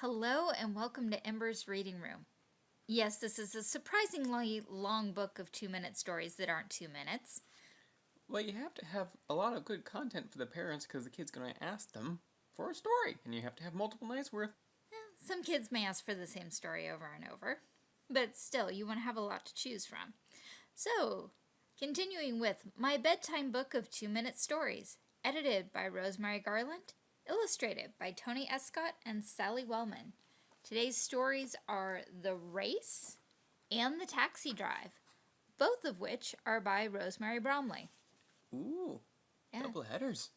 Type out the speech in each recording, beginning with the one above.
Hello and welcome to Ember's Reading Room. Yes, this is a surprisingly long book of two minute stories that aren't two minutes. Well, you have to have a lot of good content for the parents because the kid's going to ask them for a story, and you have to have multiple nights worth. Eh, some kids may ask for the same story over and over, but still, you want to have a lot to choose from. So, continuing with My Bedtime Book of Two Minute Stories, edited by Rosemary Garland, illustrated by Tony Escott and Sally Wellman. Today's stories are The Race and The Taxi Drive, both of which are by Rosemary Bromley. Ooh, Yeah. double headers.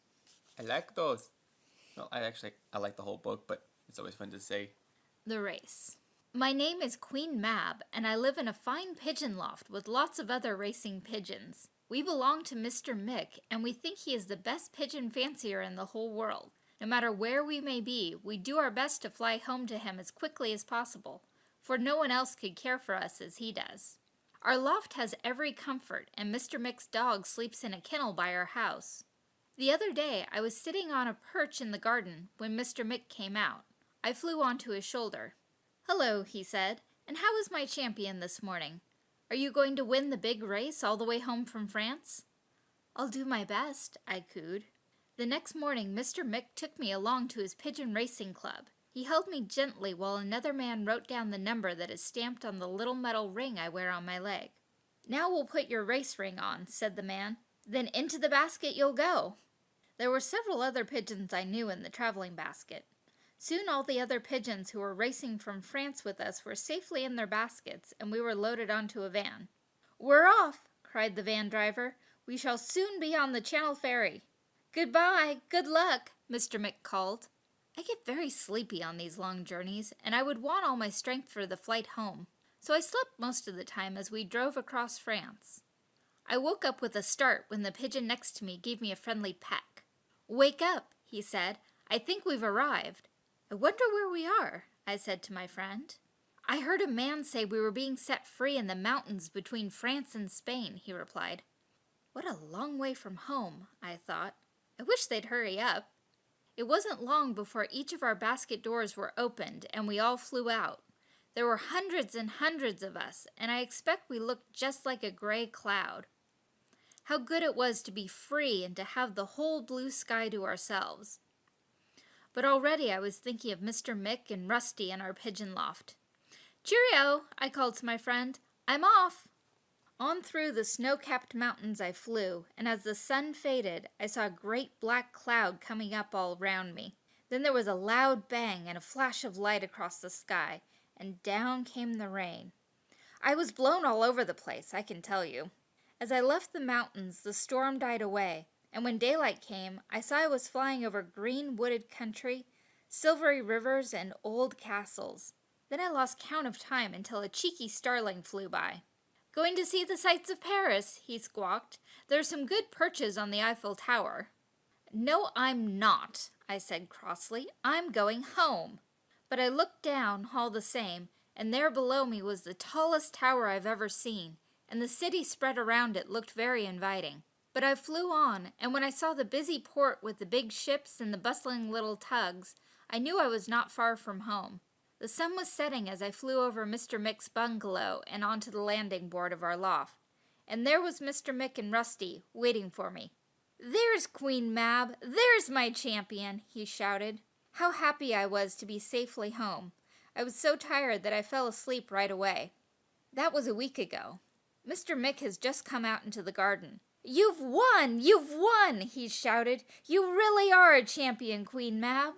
I like those. Well, I actually I like the whole book, but it's always fun to say. The Race. My name is Queen Mab, and I live in a fine pigeon loft with lots of other racing pigeons. We belong to Mr. Mick, and we think he is the best pigeon fancier in the whole world. No matter where we may be, we do our best to fly home to him as quickly as possible, for no one else could care for us as he does. Our loft has every comfort, and Mr. Mick's dog sleeps in a kennel by our house. The other day, I was sitting on a perch in the garden when Mr. Mick came out. I flew onto his shoulder. Hello, he said, and how is my champion this morning? Are you going to win the big race all the way home from France? I'll do my best, I cooed. The next morning, Mr. Mick took me along to his pigeon racing club. He held me gently while another man wrote down the number that is stamped on the little metal ring I wear on my leg. Now we'll put your race ring on, said the man. Then into the basket you'll go. There were several other pigeons I knew in the traveling basket. Soon all the other pigeons who were racing from France with us were safely in their baskets, and we were loaded onto a van. We're off, cried the van driver. We shall soon be on the Channel Ferry. Goodbye, good luck, Mr. Mick called. I get very sleepy on these long journeys, and I would want all my strength for the flight home, so I slept most of the time as we drove across France. I woke up with a start when the pigeon next to me gave me a friendly peck. Wake up, he said. I think we've arrived. I wonder where we are, I said to my friend. I heard a man say we were being set free in the mountains between France and Spain, he replied. What a long way from home, I thought. I wish they'd hurry up. It wasn't long before each of our basket doors were opened and we all flew out. There were hundreds and hundreds of us, and I expect we looked just like a gray cloud. How good it was to be free and to have the whole blue sky to ourselves. But already I was thinking of Mr. Mick and Rusty in our pigeon loft. Cheerio, I called to my friend. I'm off. On through the snow-capped mountains I flew, and as the sun faded, I saw a great black cloud coming up all round me. Then there was a loud bang and a flash of light across the sky, and down came the rain. I was blown all over the place, I can tell you. As I left the mountains, the storm died away, and when daylight came, I saw I was flying over green wooded country, silvery rivers, and old castles. Then I lost count of time until a cheeky starling flew by. Going to see the sights of Paris, he squawked. There's some good perches on the Eiffel Tower. No, I'm not, I said crossly. I'm going home. But I looked down all the same, and there below me was the tallest tower I've ever seen, and the city spread around it looked very inviting. But I flew on, and when I saw the busy port with the big ships and the bustling little tugs, I knew I was not far from home. The sun was setting as I flew over Mr. Mick's bungalow and onto the landing board of our loft, and there was Mr. Mick and Rusty waiting for me. There's Queen Mab! There's my champion! he shouted. How happy I was to be safely home. I was so tired that I fell asleep right away. That was a week ago. Mr. Mick has just come out into the garden. You've won! You've won! he shouted. You really are a champion, Queen Mab.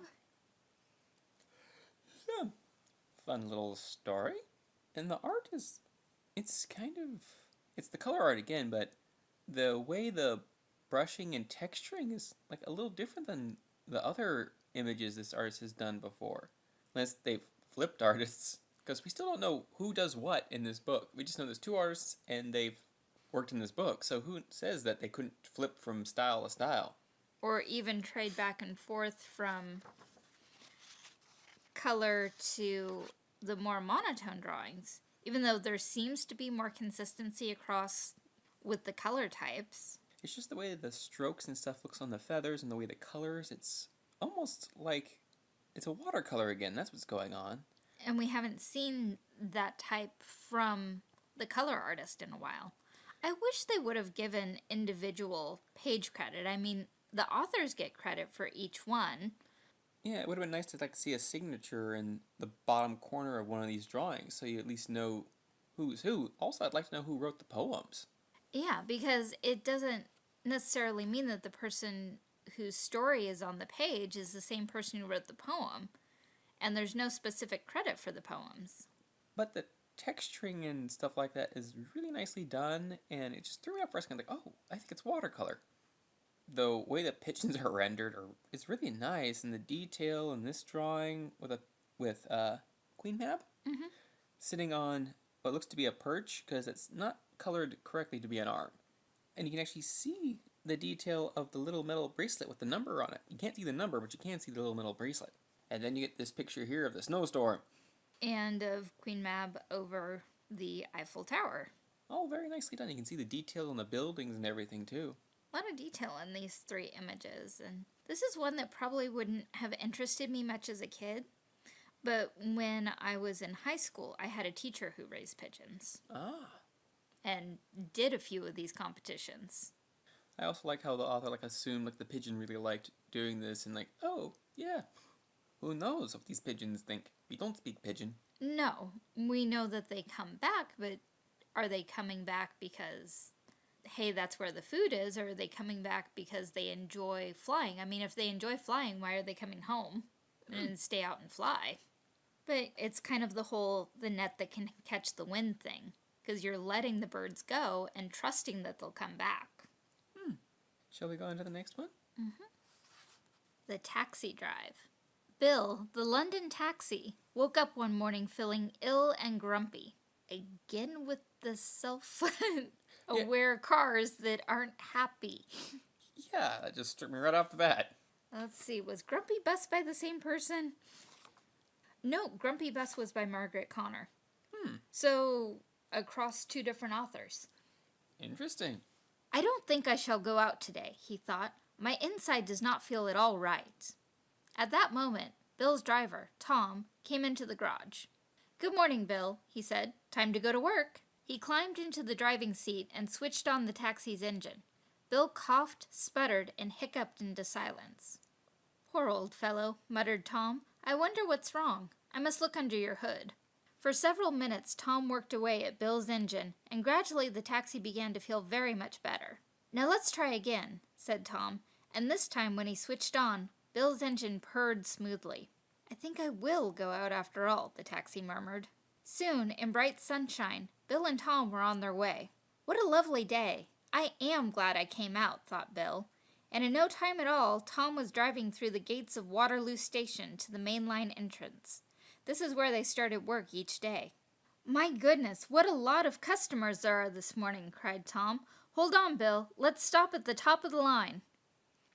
Yeah, fun little story. And the art is, it's kind of, it's the color art again, but the way the brushing and texturing is like a little different than the other images this artist has done before. Unless they've flipped artists, because we still don't know who does what in this book. We just know there's two artists and they've worked in this book. So who says that they couldn't flip from style to style? or even trade back and forth from color to the more monotone drawings, even though there seems to be more consistency across with the color types. It's just the way the strokes and stuff looks on the feathers and the way the colors. It's almost like it's a watercolor again. That's what's going on. And we haven't seen that type from the color artist in a while. I wish they would have given individual page credit. I mean, the authors get credit for each one. Yeah, it would have been nice to like see a signature in the bottom corner of one of these drawings, so you at least know who's who. Also, I'd like to know who wrote the poems. Yeah, because it doesn't necessarily mean that the person whose story is on the page is the same person who wrote the poem, and there's no specific credit for the poems. But the texturing and stuff like that is really nicely done, and it just threw me off for a second. Like, oh, I think it's watercolor. The way the pigeons are rendered are is really nice, and the detail in this drawing with a with uh, Queen Mab Mhm. sitting on what looks to be a perch because it's not colored correctly to be an arm, and you can actually see the detail of the little metal bracelet with the number on it. You can't see the number, but you can see the little metal bracelet. And then you get this picture here of the snowstorm. And of Queen Mab over the Eiffel Tower. Oh, very nicely done. You can see the detail in the buildings and everything too. Lot of detail in these three images, and this is one that probably wouldn't have interested me much as a kid. But when I was in high school, I had a teacher who raised pigeons Ah. and did a few of these competitions. I also like how the author like assumed like the pigeon really liked doing this and like, oh, yeah. Who knows what these pigeons think? We don't speak pigeon. No, we know that they come back, but are they coming back because, hey, that's where the food is, or are they coming back because they enjoy flying? I mean, if they enjoy flying, why are they coming home and stay out and fly? But it's kind of the whole the net that can catch the wind thing, because you're letting the birds go and trusting that they'll come back. Hmm. Shall we go on to the next one? The taxi drive. Bill, the London taxi, woke up one morning feeling ill and grumpy. Again with the self aware cars that aren't happy. Yeah, that just struck me right off the bat. Let's see, was Grumpy Bus by the same person? No, Grumpy Bus was by Margaret Connor. Hmm. So, across two different authors. Interesting. I don't think I shall go out today, he thought. My inside does not feel at all right. At that moment, Bill's driver, Tom, came into the garage. Good morning, Bill, he said. Time to go to work. He climbed into the driving seat and switched on the taxi's engine. Bill coughed, sputtered, and hiccuped into silence. Poor old fellow, muttered Tom. I wonder what's wrong. I must look under your hood. For several minutes, Tom worked away at Bill's engine, and gradually the taxi began to feel very much better. Now let's try again, said Tom, and this time when he switched on, Bill's engine purred smoothly. I think I will go out after all, the taxi murmured. Soon, in bright sunshine, Bill and Tom were on their way. What a lovely day! I am glad I came out, thought Bill. And in no time at all, Tom was driving through the gates of Waterloo Station to the main line entrance. This is where they started work each day. My goodness, what a lot of customers there are this morning, cried Tom. Hold on, Bill. Let's stop at the top of the line.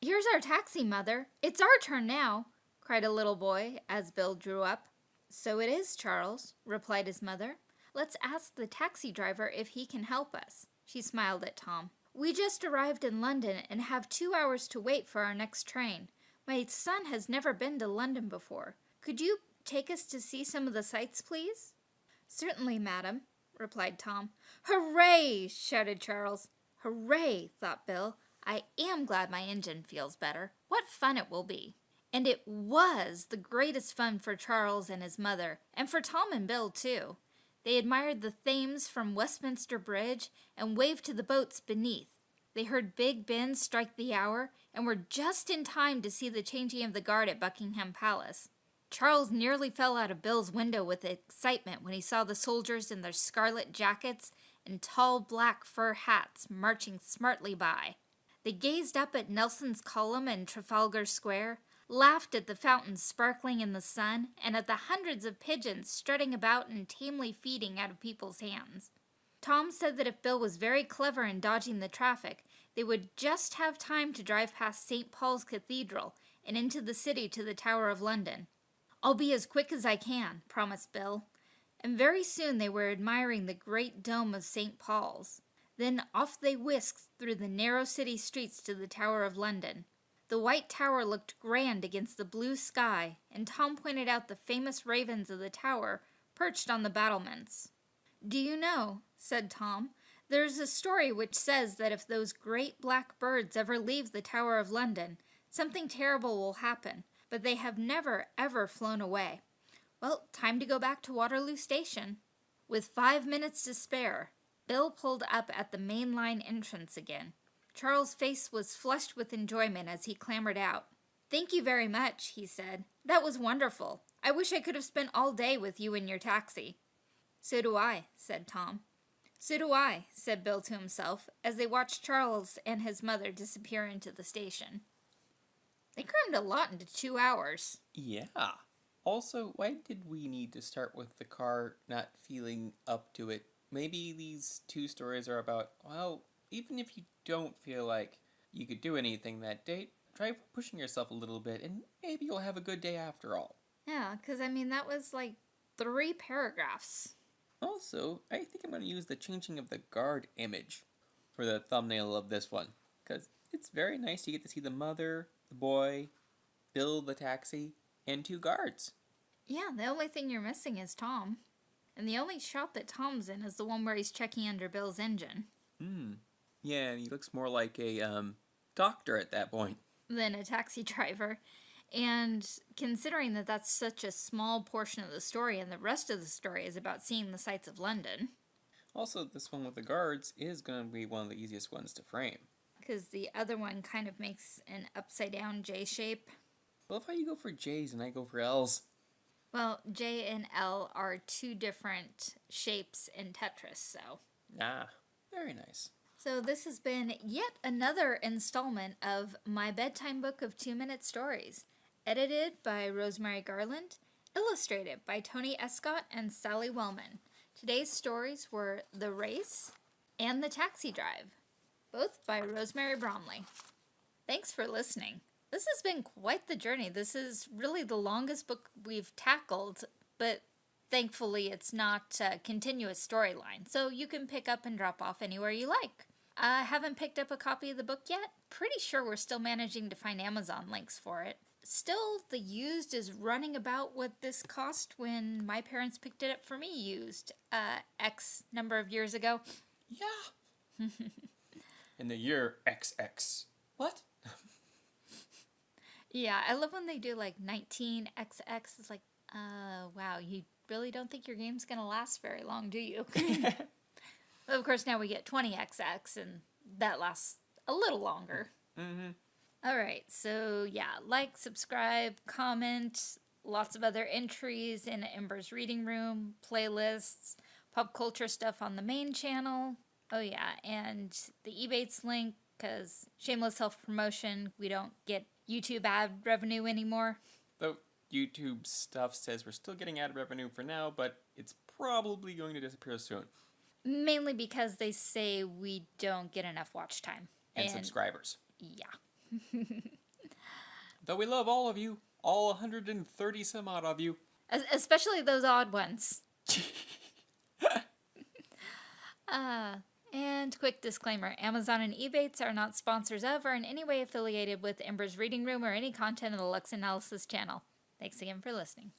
Here's our taxi, Mother. It's our turn now, cried a little boy as Bill drew up. So it is, Charles, replied his mother. Let's ask the taxi driver if he can help us. She smiled at Tom. We just arrived in London and have two hours to wait for our next train. My son has never been to London before. Could you take us to see some of the sights, please? Certainly, madam, replied Tom. Hooray! shouted Charles. Hooray! thought Bill. I am glad my engine feels better. What fun it will be! And it was the greatest fun for Charles and his mother, and for Tom and Bill, too. They admired the Thames from Westminster Bridge and waved to the boats beneath. They heard Big Ben strike the hour and were just in time to see the changing of the guard at Buckingham Palace. Charles nearly fell out of Bill's window with excitement when he saw the soldiers in their scarlet jackets and tall black fur hats marching smartly by. They gazed up at Nelson's column in Trafalgar Square, laughed at the fountains sparkling in the sun, and at the hundreds of pigeons strutting about and tamely feeding out of people's hands. Tom said that if Bill was very clever in dodging the traffic, they would just have time to drive past St. Paul's Cathedral and into the city to the Tower of London. I'll be as quick as I can, promised Bill. And very soon they were admiring the great dome of St. Paul's. Then off they whisked through the narrow city streets to the Tower of London. The white tower looked grand against the blue sky, and Tom pointed out the famous ravens of the tower perched on the battlements. Do you know, said Tom, there's a story which says that if those great black birds ever leave the Tower of London, something terrible will happen, but they have never, ever flown away. Well, time to go back to Waterloo Station. With five minutes to spare, Bill pulled up at the main line entrance again. Charles' face was flushed with enjoyment as he clambered out. Thank you very much, he said. That was wonderful. I wish I could have spent all day with you in your taxi. So do I, said Tom. So do I, said Bill to himself, as they watched Charles and his mother disappear into the station. They crammed a lot into two hours. Yeah. Also, why did we need to start with the car not feeling up to it? Maybe these two stories are about, well, even if you don't feel like you could do anything that date, try pushing yourself a little bit and maybe you'll have a good day after all. Yeah, because I mean, that was like three paragraphs. Also, I think I'm going to use the changing of the guard image for the thumbnail of this one. Because it's very nice to get to see the mother, the boy, Bill the taxi, and two guards. Yeah, the only thing you're missing is Tom. And the only shot that Tom's in is the one where he's checking under Bill's engine. Hmm. Yeah, and he looks more like a um, doctor at that point. Than a taxi driver. And considering that that's such a small portion of the story and the rest of the story is about seeing the sights of London. Also, this one with the guards is going to be one of the easiest ones to frame. Because the other one kind of makes an upside down J shape. Well, if how you go for J's and I go for L's. Well, J and L are two different shapes in Tetris, so. Ah, very nice. So, this has been yet another installment of my bedtime book of two minute stories. Edited by Rosemary Garland, illustrated by Tony Escott and Sally Wellman. Today's stories were The Race and The Taxi Drive, both by Rosemary Bromley. Thanks for listening. This has been quite the journey. This is really the longest book we've tackled, but thankfully it's not a continuous storyline, so you can pick up and drop off anywhere you like. I haven't picked up a copy of the book yet. Pretty sure we're still managing to find Amazon links for it still the used is running about what this cost when my parents picked it up for me used uh, X number of years ago. Yeah. In the year XX. What? yeah, I love when they do like 19XX. It's like, uh, wow, you really don't think your game's gonna last very long, do you? of course, now we get 20XX, and that lasts a little longer. Mm-hmm. All right, so yeah, like, subscribe, comment, lots of other entries in Ember's reading room, playlists, pop culture stuff on the main channel. Oh yeah, and the Ebates link because shameless self promotion. We don't get YouTube ad revenue anymore. Though YouTube stuff says we're still getting ad revenue for now, but it's probably going to disappear soon. Mainly because they say we don't get enough watch time and, and subscribers. Yeah. Though we love all of you, all 130 some odd of you. Especially those odd ones. uh, and quick disclaimer Amazon and Ebates are not sponsors of or in any way affiliated with Ember's Reading Room or any content of the Lux Analysis channel. Thanks again for listening.